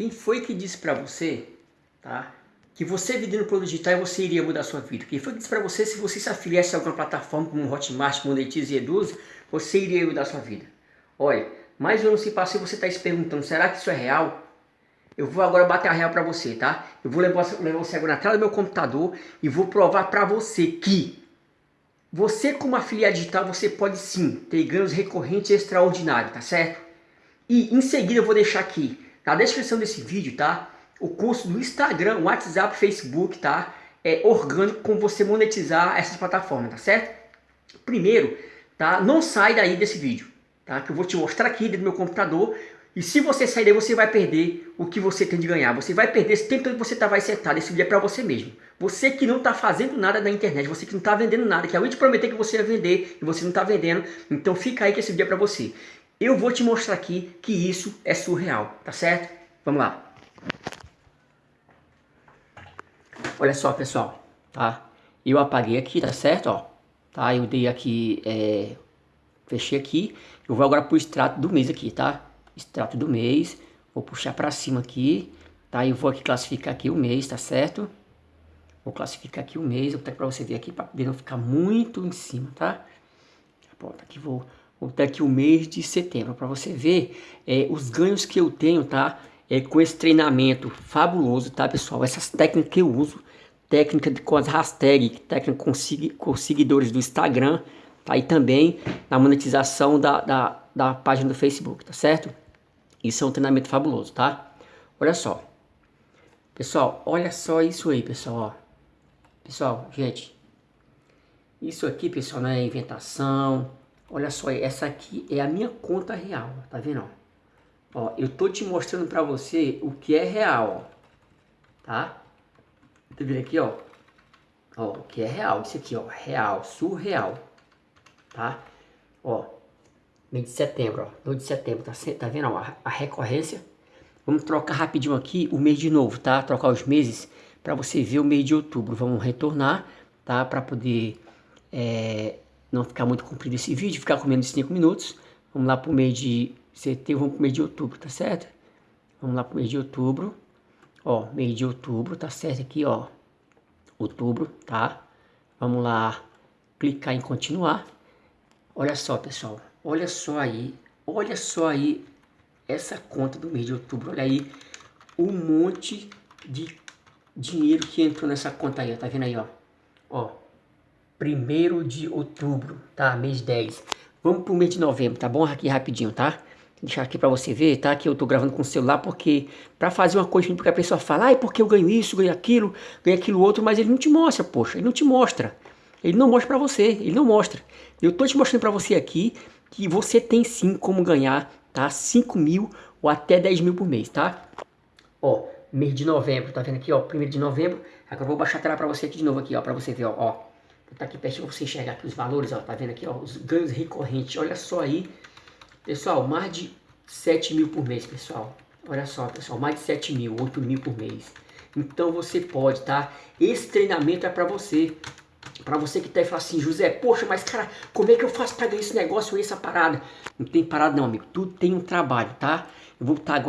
Quem foi que disse para você, tá? Que você vendendo produto digital você iria mudar a sua vida? Quem foi que disse para você se você se afiliasse a alguma plataforma como Hotmart, Monetize e Eduz, você iria mudar a sua vida? Olha, mais um ano se passou e você está se perguntando, será que isso é real? Eu vou agora bater a real para você, tá? Eu vou levar, levar você agora na tela do meu computador e vou provar para você que você como afiliado digital, você pode sim ter ganhos recorrentes extraordinários, tá certo? E em seguida eu vou deixar aqui na descrição desse vídeo, tá? O curso do Instagram, WhatsApp, Facebook, tá? É orgânico como você monetizar essas plataformas, tá certo? Primeiro, tá? Não sai daí desse vídeo, tá? Que eu vou te mostrar aqui dentro do meu computador e se você sair daí, você vai perder o que você tem de ganhar. Você vai perder esse tempo que você tá, vai sentado. Esse vídeo é para você mesmo. Você que não está fazendo nada na internet, você que não está vendendo nada, que alguém te prometer que você ia vender e você não está vendendo, então fica aí que esse vídeo é para você. Eu vou te mostrar aqui que isso é surreal, tá certo? Vamos lá. Olha só, pessoal, tá? Eu apaguei aqui, tá certo? Ó, tá? Eu dei aqui, é... fechei aqui. Eu vou agora pro extrato do mês aqui, tá? extrato do mês, vou puxar para cima aqui, tá? Eu vou aqui classificar aqui o mês, tá certo? Vou classificar aqui o mês, vou botar para você ver aqui, para não ficar muito em cima, tá? Pronto, aqui vou, botar aqui o mês de setembro, para você ver é, os ganhos que eu tenho, tá? É, com esse treinamento fabuloso, tá, pessoal? Essas técnicas que eu uso, técnica com as hashtags, técnica com, com seguidores do Instagram, tá? E também na monetização da, da, da página do Facebook, tá certo? Isso é um treinamento fabuloso, tá? Olha só. Pessoal, olha só isso aí, pessoal, ó. Pessoal, gente. Isso aqui, pessoal, não é inventação. Olha só, essa aqui é a minha conta real, tá vendo, ó? Eu tô te mostrando pra você o que é real, ó. Tá? Tá vendo aqui, ó? Ó, o que é real, isso aqui, ó, real, surreal. Tá? Ó, mês de setembro, ó, 2 de setembro, tá, tá vendo ó, a, a recorrência? Vamos trocar rapidinho aqui o mês de novo, tá? Trocar os meses para você ver o mês de outubro. Vamos retornar, tá? Para poder é, não ficar muito comprido esse vídeo, ficar com menos de 5 minutos. Vamos lá para o mês de setembro, vamos para o mês de outubro, tá certo? Vamos lá para o mês de outubro. Ó, mês de outubro, tá certo aqui, ó. Outubro, tá? Vamos lá, clicar em continuar. Olha só, pessoal. Olha só aí, olha só aí essa conta do mês de outubro. Olha aí o monte de dinheiro que entrou nessa conta aí, ó. Tá vendo aí, ó? Ó, primeiro de outubro, tá? Mês 10. Vamos pro mês de novembro, tá bom? Aqui rapidinho, tá? Deixar aqui pra você ver, tá? Que eu tô gravando com o celular porque... Pra fazer uma coisa, porque a pessoa fala... Ai, porque eu ganho isso, ganho aquilo, ganho aquilo outro... Mas ele não te mostra, poxa. Ele não te mostra. Ele não mostra pra você. Ele não mostra. Eu tô te mostrando pra você aqui que você tem sim como ganhar, tá? 5 mil ou até 10 mil por mês, tá? Ó, mês de novembro, tá vendo aqui, ó? Primeiro de novembro. Agora eu vou baixar a tela pra você aqui de novo aqui, ó, pra você ver, ó. Tá aqui pertinho pra você enxergar aqui os valores, ó. Tá vendo aqui, ó? Os ganhos recorrentes. Olha só aí. Pessoal, mais de 7 mil por mês, pessoal. Olha só, pessoal, mais de 7 mil, 8 mil por mês. Então você pode, tá? Esse treinamento é pra você. Para você que tá aí fala assim, José, poxa, mas cara, como é que eu faço para ganhar esse negócio essa parada? Não tem parada não, amigo. Tudo tem um trabalho, tá? Eu vou estar agora